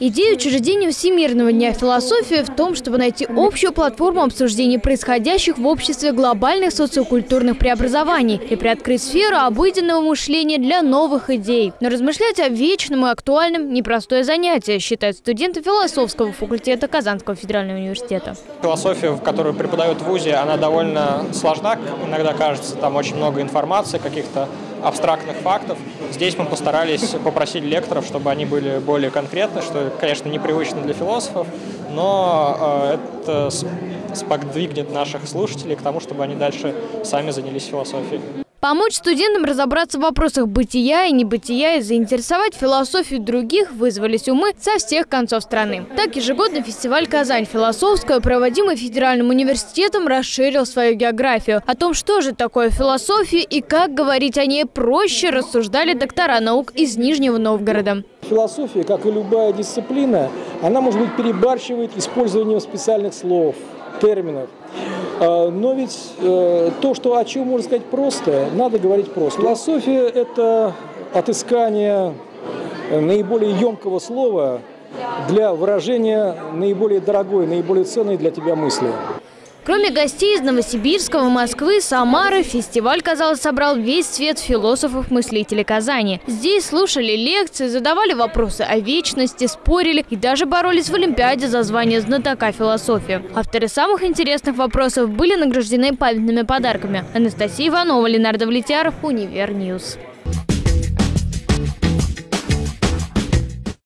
Идея учреждения Всемирного дня философии в том, чтобы найти общую платформу обсуждения происходящих в обществе глобальных социокультурных преобразований и приоткрыть сферу обыденного мышления для новых идей. Но размышлять о вечном и актуальном – непростое занятие, считают студенты философского факультета Казанского федерального университета. Философия, которую преподают в ВУЗе, она довольно сложна, иногда кажется, там очень много информации, каких-то абстрактных фактов. Здесь мы постарались попросить лекторов, чтобы они были более конкретны, что, конечно, непривычно для философов, но э, это сподвигнет наших слушателей к тому, чтобы они дальше сами занялись философией. Помочь студентам разобраться в вопросах бытия и небытия и заинтересовать философию других вызвались умы со всех концов страны. Так ежегодно фестиваль «Казань философская», проводимый Федеральным университетом, расширил свою географию. О том, что же такое философия и как говорить о ней проще, рассуждали доктора наук из Нижнего Новгорода. Философия, как и любая дисциплина, она, может быть, перебарщивает использованием специальных слов, терминов. А, но ведь э, то, что о чем можно сказать просто, надо говорить просто. Философия – это отыскание наиболее емкого слова для выражения наиболее дорогой, наиболее ценной для тебя мысли. Кроме гостей из Новосибирского, Москвы, Самары, фестиваль, казалось, собрал весь свет философов-мыслителей Казани. Здесь слушали лекции, задавали вопросы о вечности, спорили и даже боролись в Олимпиаде за звание знатока философии. Авторы самых интересных вопросов были награждены памятными подарками. Анастасия Иванова, Ленардо Влетяров, Универньюз.